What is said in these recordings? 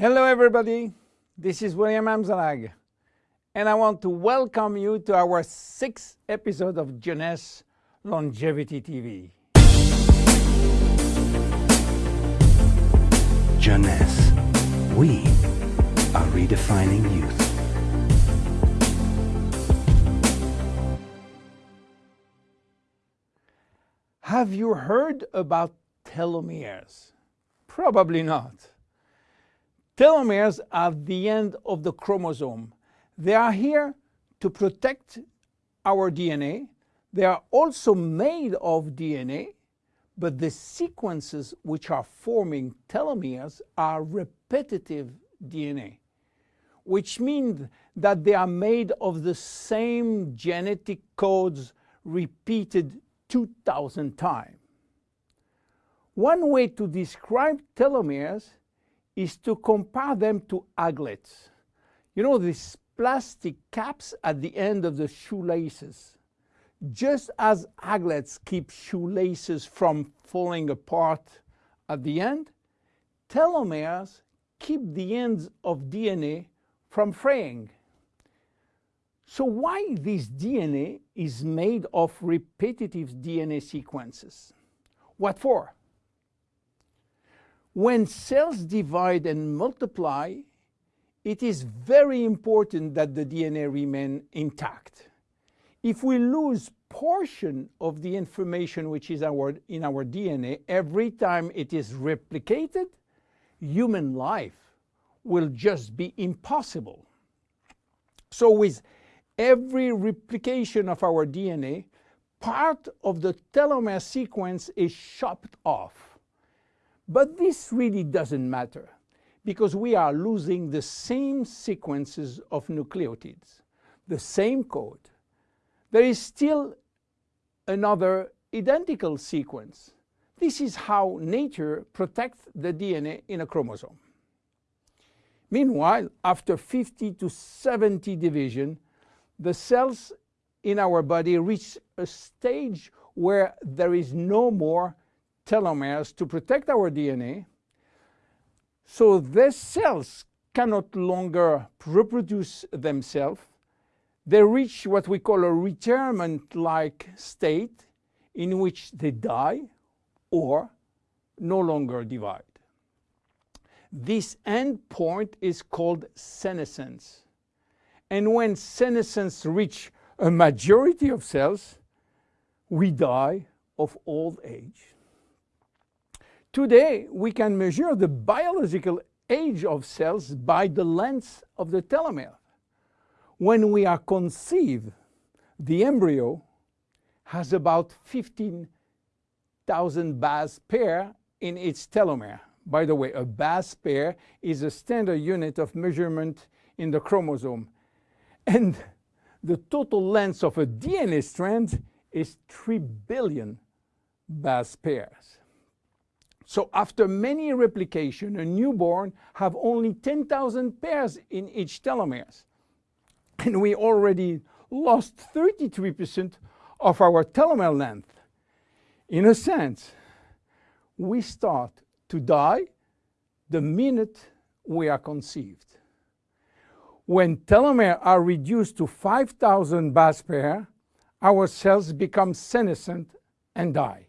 Hello everybody, this is William Amzalag and I want to welcome you to our sixth episode of Jeunesse Longevity TV. Jeunesse, we are redefining youth. Have you heard about telomeres? Probably not. Telomeres are the end of the chromosome. They are here to protect our DNA. They are also made of DNA, but the sequences which are forming telomeres are repetitive DNA, which means that they are made of the same genetic codes repeated 2,000 times. One way to describe telomeres is to compare them to aglets. You know, these plastic caps at the end of the shoelaces. Just as aglets keep shoelaces from falling apart at the end, telomeres keep the ends of DNA from fraying. So why this DNA is made of repetitive DNA sequences? What for? When cells divide and multiply, it is very important that the DNA remain intact. If we lose portion of the information which is our, in our DNA every time it is replicated, human life will just be impossible. So with every replication of our DNA, part of the telomere sequence is chopped off. But this really doesn't matter because we are losing the same sequences of nucleotides, the same code. There is still another identical sequence. This is how nature protects the DNA in a chromosome. Meanwhile, after 50 to 70 division, the cells in our body reach a stage where there is no more telomeres to protect our DNA. So these cells cannot longer reproduce themselves. They reach what we call a retirement-like state in which they die or no longer divide. This end point is called senescence. And when senescence reach a majority of cells, we die of old age. Today, we can measure the biological age of cells by the length of the telomere. When we are conceived, the embryo has about 15,000 base pair in its telomere. By the way, a base pair is a standard unit of measurement in the chromosome. And the total length of a DNA strand is 3 billion base pairs. So after many replication, a newborn have only 10,000 pairs in each telomeres. And we already lost 33% of our telomere length. In a sense, we start to die the minute we are conceived. When telomeres are reduced to 5,000 base pair, our cells become senescent and die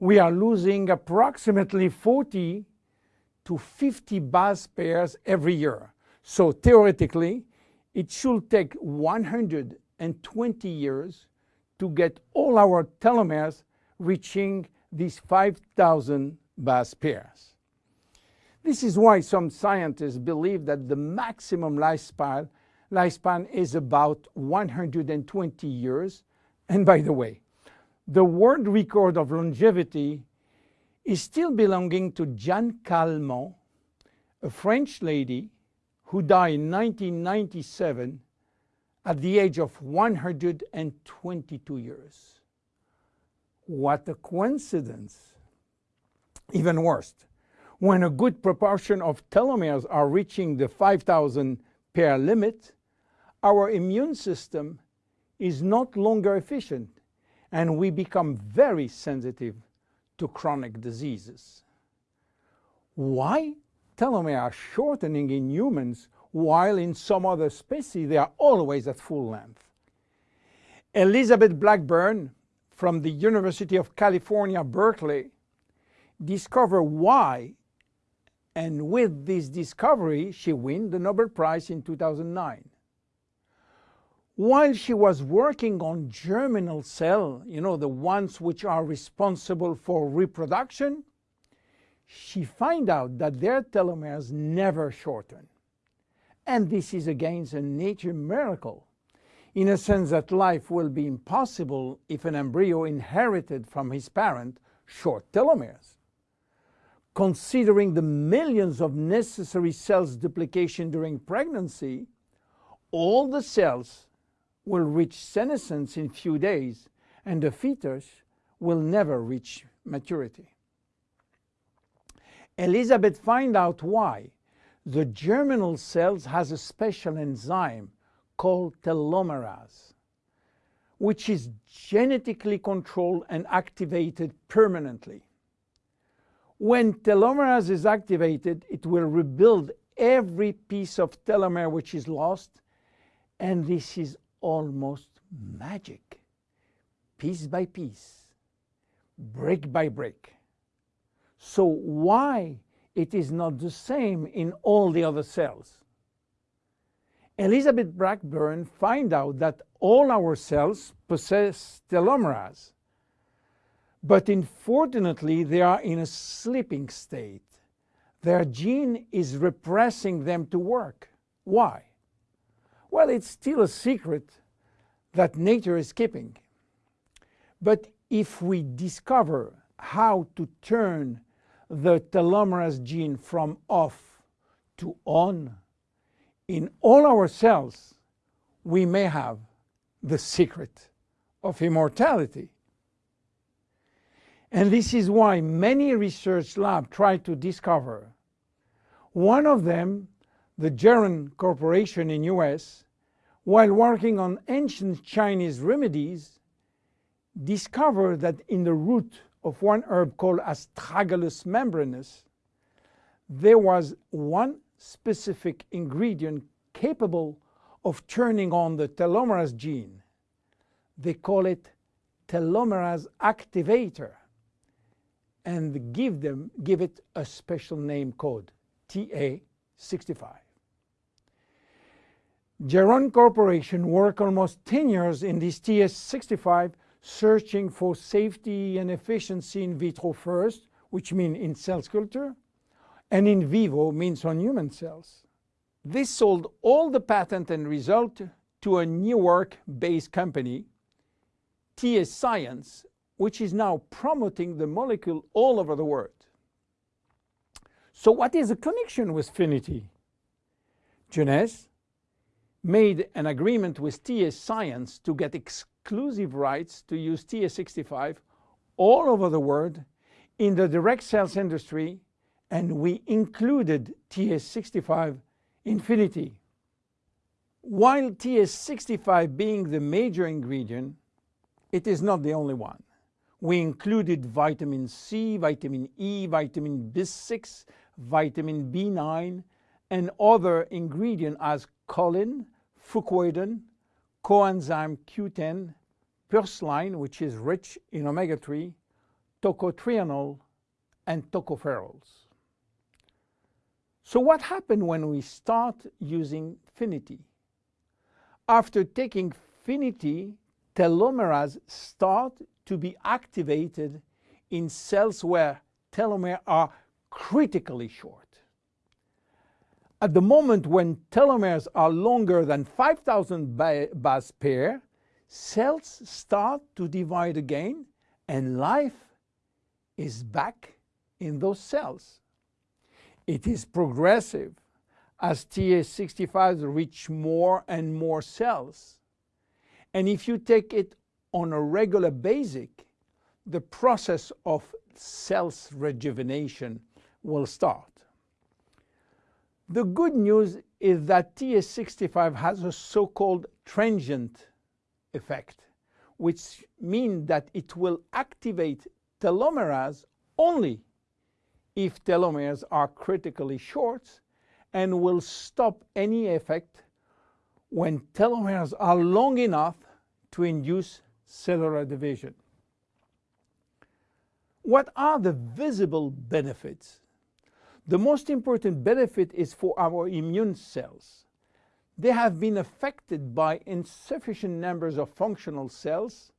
we are losing approximately 40 to 50 base pairs every year. So theoretically, it should take 120 years to get all our telomeres reaching these 5,000 base pairs. This is why some scientists believe that the maximum lifespan, lifespan is about 120 years. And by the way, the world record of longevity is still belonging to Jeanne Calment, a French lady who died in 1997 at the age of 122 years. What a coincidence. Even worse, when a good proportion of telomeres are reaching the 5,000 pair limit, our immune system is not longer efficient and we become very sensitive to chronic diseases. Why telomeres are shortening in humans, while in some other species they are always at full length. Elizabeth Blackburn from the University of California, Berkeley, discovered why, and with this discovery, she won the Nobel Prize in 2009. While she was working on germinal cell, you know, the ones which are responsible for reproduction, she found out that their telomeres never shorten. And this is against a nature miracle, in a sense that life will be impossible if an embryo inherited from his parent short telomeres. Considering the millions of necessary cells duplication during pregnancy, all the cells will reach senescence in few days and the fetus will never reach maturity. Elizabeth find out why. The germinal cells has a special enzyme called telomerase, which is genetically controlled and activated permanently. When telomerase is activated, it will rebuild every piece of telomere which is lost, and this is almost magic. Piece by piece, brick by brick. So why it is not the same in all the other cells? Elizabeth Blackburn find out that all our cells possess telomerase, but unfortunately they are in a sleeping state. Their gene is repressing them to work. Why? Well, it's still a secret that nature is keeping. But if we discover how to turn the telomerase gene from off to on, in all our cells, we may have the secret of immortality. And this is why many research labs try to discover. One of them the Geron Corporation in US, while working on ancient Chinese remedies, discovered that in the root of one herb called Astragalus membranus, there was one specific ingredient capable of turning on the telomerase gene. They call it telomerase activator and give, them, give it a special name code, TA65. Geron Corporation worked almost 10 years in this TA65 searching for safety and efficiency in vitro first, which means in cell culture, and in vivo means on human cells. This sold all the patent and result to a New York-based company, TA Science, which is now promoting the molecule all over the world. So what is the connection with Finiti? Jeunesse made an agreement with TA Science to get exclusive rights to use TA65 all over the world in the direct sales industry and we included TA65 Infinity. While TA65 being the major ingredient, it is not the only one. We included vitamin C, vitamin E, vitamin B6, vitamin B9, and other ingredients as choline, fucoidan, coenzyme Q10, purslane, which is rich in omega-3, tocotrienol, and tocopherols. So what happened when we start using Finiti? After taking Finiti, telomerase start to be activated in cells where telomeres are critically short. At the moment when telomeres are longer than 5,000 base pair, cells start to divide again and life is back in those cells. It is progressive as TA65 reach more and more cells. And if you take it on a regular basis, the process of cells rejuvenation will start. The good news is that TA65 has a so-called transient effect, which means that it will activate telomerase only if telomeres are critically short and will stop any effect when telomeres are long enough to induce cellular division. What are the visible benefits? The most important benefit is for our immune cells. They have been affected by insufficient numbers of functional cells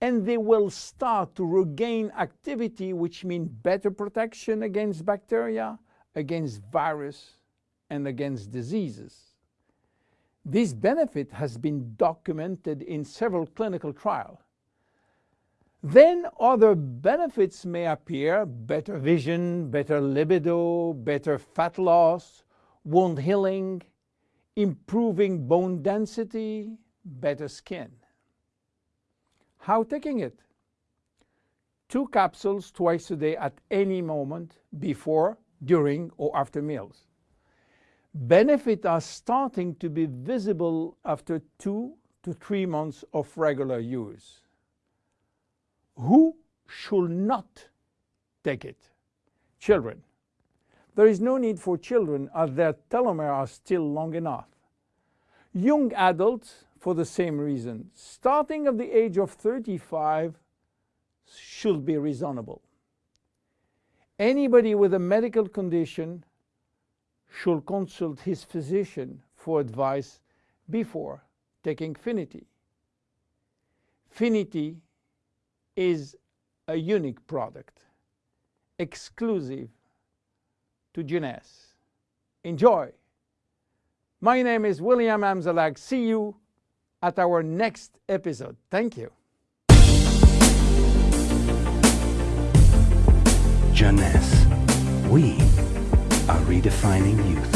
and they will start to regain activity which means better protection against bacteria, against virus and against diseases. This benefit has been documented in several clinical trials. Then other benefits may appear, better vision, better libido, better fat loss, wound healing, improving bone density, better skin. How taking it? Two capsules twice a day at any moment before, during or after meals. Benefits are starting to be visible after two to three months of regular use. Who should not take it? Children. There is no need for children as their telomeres are still long enough. Young adults, for the same reason, starting at the age of 35 should be reasonable. Anybody with a medical condition should consult his physician for advice before taking Finiti. Finiti is a unique product, exclusive to Jeunesse. Enjoy! My name is William Amzalag. See you at our next episode. Thank you. Jeunesse. We are redefining youth.